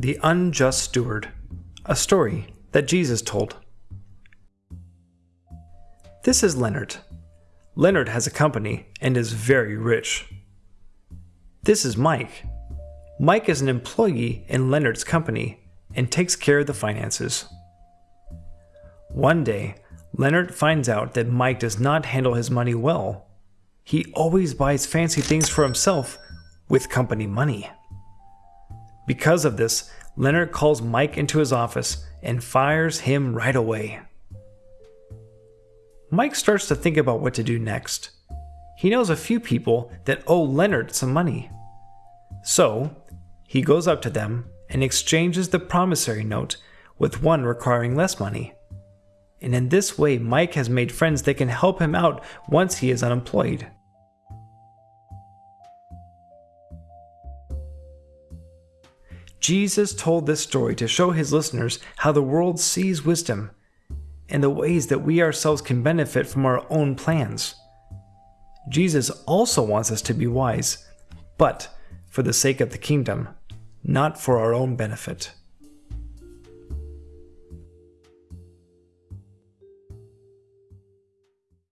The Unjust Steward, a story that Jesus told. This is Leonard. Leonard has a company and is very rich. This is Mike. Mike is an employee in Leonard's company and takes care of the finances. One day, Leonard finds out that Mike does not handle his money well. He always buys fancy things for himself with company money. Because of this, Leonard calls Mike into his office and fires him right away. Mike starts to think about what to do next. He knows a few people that owe Leonard some money. So, he goes up to them and exchanges the promissory note with one requiring less money. And in this way, Mike has made friends that can help him out once he is unemployed. Jesus told this story to show his listeners how the world sees wisdom and the ways that we ourselves can benefit from our own plans. Jesus also wants us to be wise, but for the sake of the kingdom, not for our own benefit.